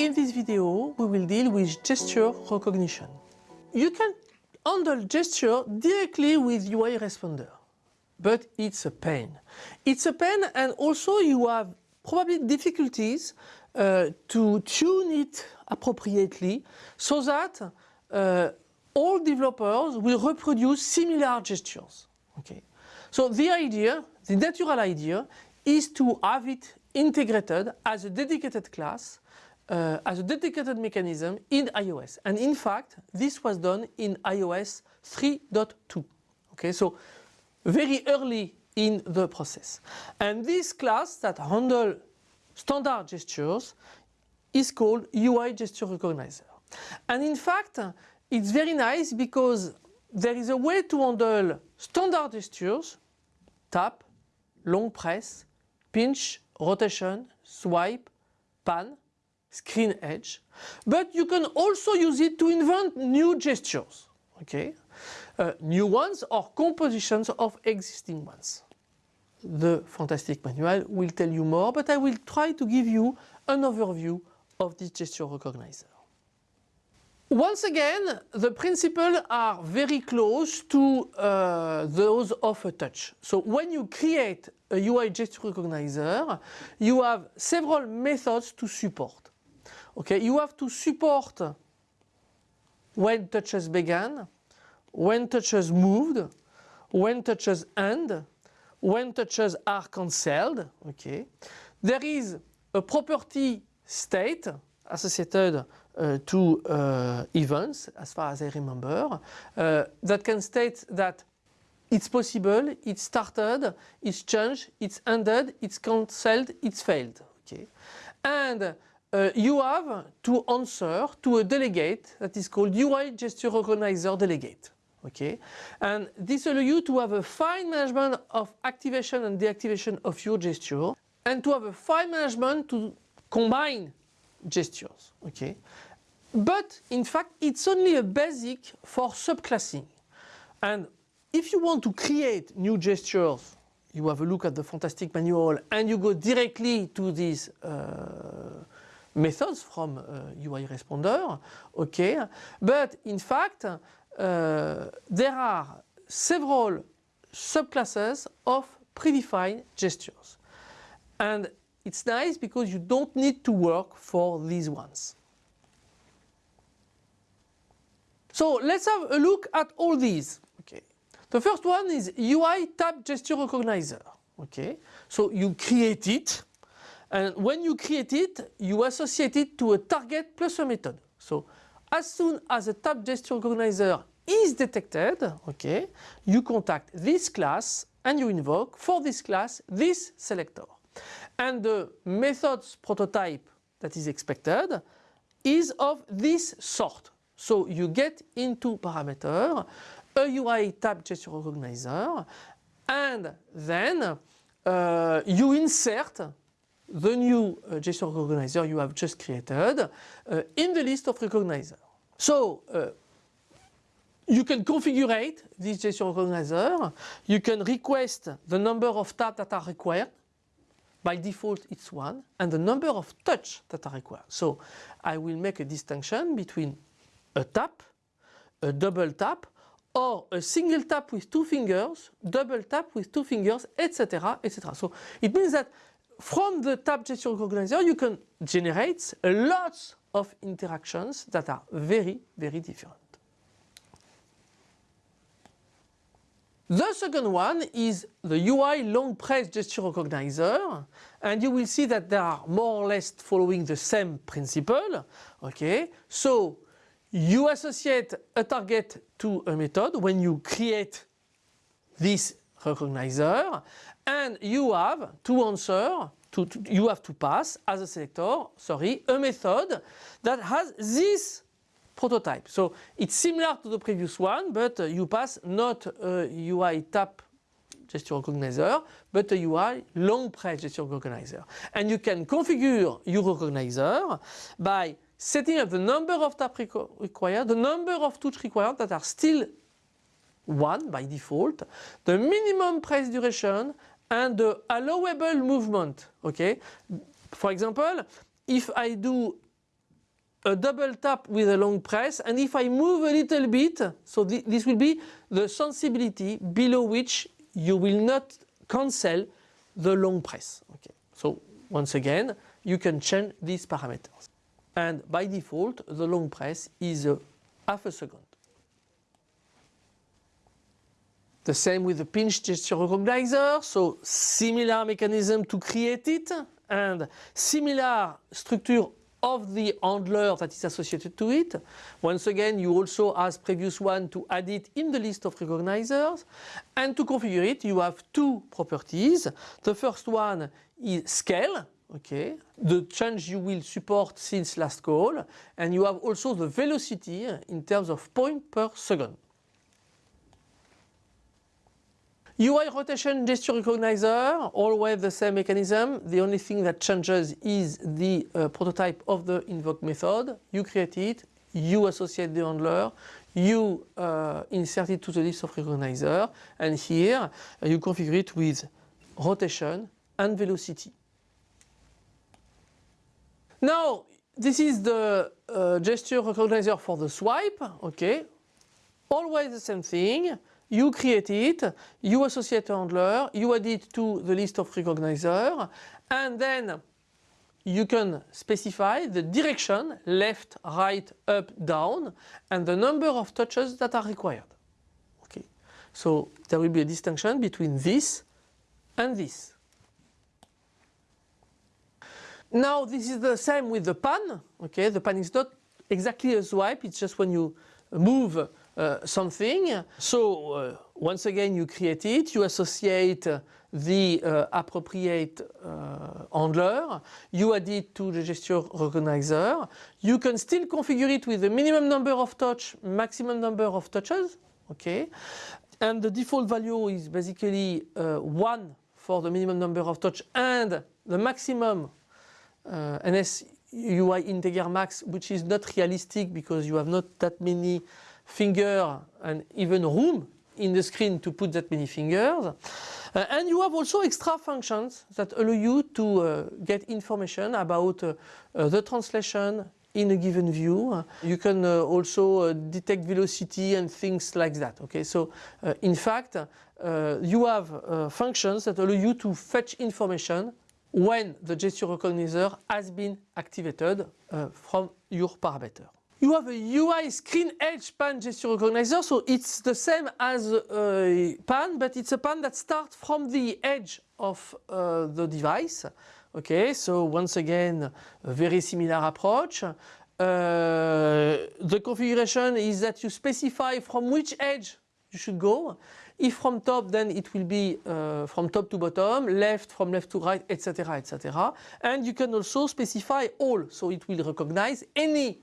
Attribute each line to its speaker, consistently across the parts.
Speaker 1: In this video, we will deal with gesture recognition. You can handle gesture directly with UI Responder, but it's a pain. It's a pain and also you have probably difficulties uh, to tune it appropriately so that uh, all developers will reproduce similar gestures. Okay. So the idea, the natural idea, is to have it integrated as a dedicated class, uh, as a dedicated mechanism in iOS. And in fact, this was done in iOS 3.2. Okay, so very early in the process. And this class that handle standard gestures is called UI Gesture Recognizer. And in fact, it's very nice because there is a way to handle standard gestures, tap, long press, pinch, rotation, swipe, pan, screen edge. But you can also use it to invent new gestures, okay? Uh, new ones or compositions of existing ones. The Fantastic Manual will tell you more, but I will try to give you an overview of this gesture recognizer. Once again, the principles are very close to uh, those of a touch. So when you create a UI gesture recognizer, you have several methods to support. Okay, you have to support when touches began, when touches moved, when touches end, when touches are cancelled. Okay, there is a property state associated uh, to uh, events, as far as I remember, uh, that can state that it's possible, it's started, it's changed, it's ended, it's cancelled, it's failed. Okay, and uh, you have to answer to a delegate that is called UI gesture recognizer delegate. Okay, and this allows you to have a fine management of activation and deactivation of your gesture, and to have a fine management to combine gestures. Okay, but in fact it's only a basic for subclassing, and if you want to create new gestures, you have a look at the fantastic manual and you go directly to this uh, methods from uh, UI Responder, okay, but in fact uh, there are several subclasses of predefined gestures. And it's nice because you don't need to work for these ones. So let's have a look at all these. Okay. The first one is UI Tap Gesture Recognizer. Okay. So you create it and when you create it you associate it to a target plus a method. So as soon as a tap gesture recognizer is detected, okay, you contact this class and you invoke for this class this selector. And the methods prototype that is expected is of this sort. So you get into parameter a UI tap gesture recognizer and then uh, you insert the new uh, gesture recognizer you have just created uh, in the list of recognizer. So uh, you can configure this gesture recognizer, you can request the number of taps that are required by default it's one and the number of touch that are required. So I will make a distinction between a tap, a double tap or a single tap with two fingers, double tap with two fingers, etc. etc. So it means that from the tap gesture recognizer you can generate lots of interactions that are very very different. The second one is the UI long press gesture recognizer and you will see that they are more or less following the same principle. Okay, so you associate a target to a method when you create this recognizer and you have to answer to, to, you have to pass as a selector sorry a method that has this prototype. So it's similar to the previous one, but uh, you pass not a UI tap gesture recognizer, but a UI long press gesture recognizer. And you can configure your recognizer by setting up the number of taps required, the number of touch required that are still one by default, the minimum press duration and the allowable movement. Okay, for example, if I do a double tap with a long press and if I move a little bit, so th this will be the sensibility below which you will not cancel the long press. Okay. So once again, you can change these parameters. And by default, the long press is a half a second. The same with the pinch gesture recognizer, so similar mechanism to create it and similar structure of the handler that is associated to it. Once again, you also, as previous one, to add it in the list of recognizers. And to configure it, you have two properties. The first one is scale, okay, the change you will support since last call. And you have also the velocity in terms of point per second. UI rotation gesture recognizer, always the same mechanism. The only thing that changes is the uh, prototype of the invoke method. You create it, you associate the handler, you uh, insert it to the list of recognizer, and here uh, you configure it with rotation and velocity. Now, this is the uh, gesture recognizer for the swipe, okay. Always the same thing you create it, you associate a handler, you add it to the list of recognizer, and then you can specify the direction, left, right, up, down, and the number of touches that are required. Okay, so there will be a distinction between this and this. Now this is the same with the pan. Okay, the pan is not exactly a swipe, it's just when you move uh, something. So uh, once again you create it, you associate the uh, appropriate uh, handler, you add it to the gesture recognizer. You can still configure it with the minimum number of touch, maximum number of touches, okay? And the default value is basically uh, 1 for the minimum number of touch and the maximum NS UI integer max which is not realistic because you have not that many finger and even room in the screen to put that many fingers. Uh, and you have also extra functions that allow you to uh, get information about uh, uh the translation in a given view. You can uh, also uh, detect velocity and things like that. Okay, so in fact, you have functions that allow you to fetch information when the gesture recognizer has been activated from your parameter. You have a UI screen edge pan gesture recognizer, so it's the same as a pan, but it's a pan that starts from the edge of uh, the device. Okay, so once again, a very similar approach. Uh, the configuration is that you specify from which edge you should go. If from top, then it will be uh, from top to bottom, left from left to right, etc., etc. And you can also specify all, so it will recognize any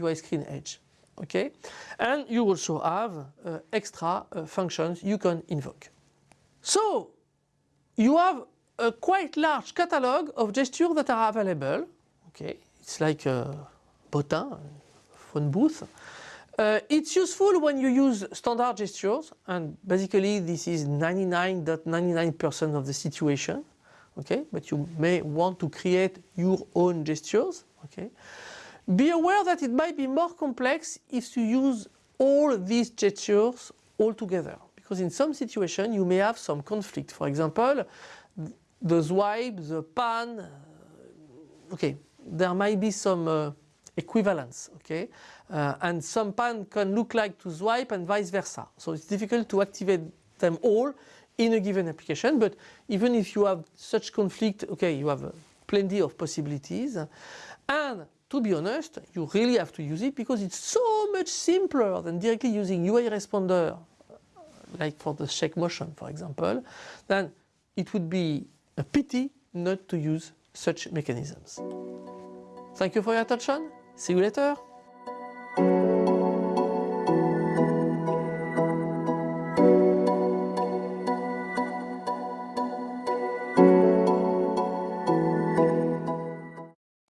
Speaker 1: UI uh, screen edge. Okay, and you also have uh, extra uh, functions you can invoke. So you have a quite large catalog of gestures that are available. Okay, it's like a button, phone booth. Uh, it's useful when you use standard gestures and basically this is 99.99% .99 of the situation. Okay, but you may want to create your own gestures. Okay, be aware that it might be more complex if you use all these gestures all together because in some situation you may have some conflict. For example, the swipe, the pan, uh, okay, there might be some uh, equivalence, okay, uh, and some pan can look like to swipe and vice versa. So it's difficult to activate them all in a given application, but even if you have such conflict, okay, you have uh, plenty of possibilities. And to be honest, you really have to use it because it's so much simpler than directly using UI responder, like for the shake motion, for example, then it would be a pity not to use such mechanisms. Thank you for your attention. See you later.